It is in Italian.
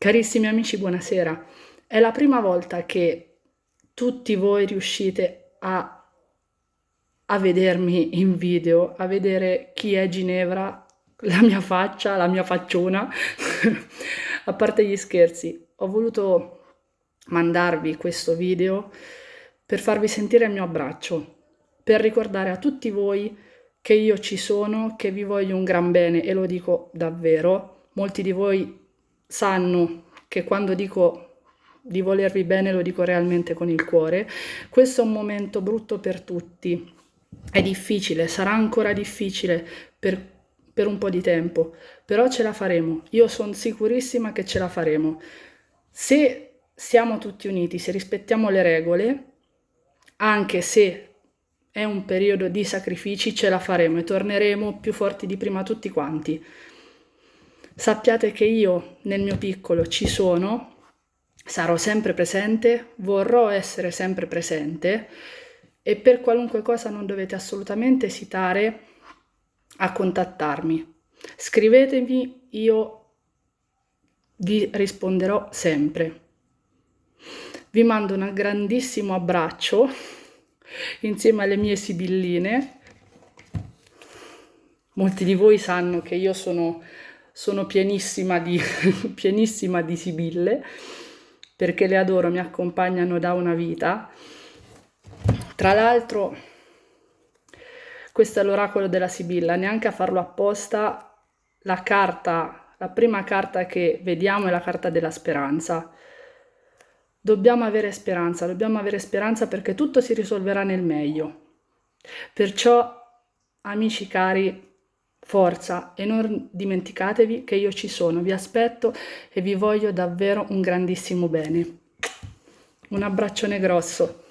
Carissimi amici, buonasera. È la prima volta che tutti voi riuscite a, a vedermi in video, a vedere chi è Ginevra, la mia faccia, la mia facciona. a parte gli scherzi, ho voluto mandarvi questo video per farvi sentire il mio abbraccio, per ricordare a tutti voi che io ci sono, che vi voglio un gran bene e lo dico davvero. Molti di voi sanno che quando dico di volervi bene lo dico realmente con il cuore. Questo è un momento brutto per tutti, è difficile, sarà ancora difficile per, per un po' di tempo, però ce la faremo. Io sono sicurissima che ce la faremo. Se siamo tutti uniti, se rispettiamo le regole, anche se è un periodo di sacrifici, ce la faremo e torneremo più forti di prima tutti quanti. Sappiate che io nel mio piccolo ci sono, sarò sempre presente, vorrò essere sempre presente e per qualunque cosa non dovete assolutamente esitare a contattarmi. Scrivetemi, io vi risponderò sempre. Vi mando un grandissimo abbraccio insieme alle mie sibilline. Molti di voi sanno che io sono sono pienissima di, pienissima di sibille perché le adoro, mi accompagnano da una vita. Tra l'altro, questo è l'oracolo della Sibilla, neanche a farlo apposta, la carta, la prima carta che vediamo è la carta della speranza. Dobbiamo avere speranza, dobbiamo avere speranza perché tutto si risolverà nel meglio. Perciò, amici cari, Forza e non dimenticatevi che io ci sono, vi aspetto e vi voglio davvero un grandissimo bene. Un abbraccione grosso.